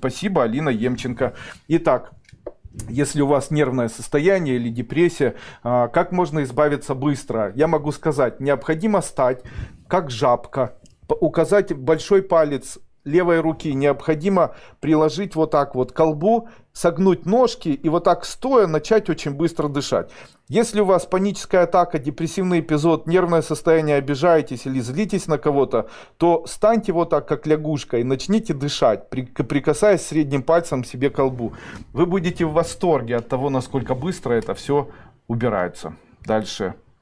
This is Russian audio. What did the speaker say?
Спасибо, Алина Емченко. Итак, если у вас нервное состояние или депрессия, а, как можно избавиться быстро? Я могу сказать, необходимо стать как жабка, указать большой палец левой руки необходимо приложить вот так вот к колбу, согнуть ножки и вот так стоя начать очень быстро дышать. Если у вас паническая атака, депрессивный эпизод, нервное состояние, обижаетесь или злитесь на кого-то, то станьте вот так, как лягушка, и начните дышать, прикасаясь средним пальцем себе к колбу. Вы будете в восторге от того, насколько быстро это все убирается. Дальше.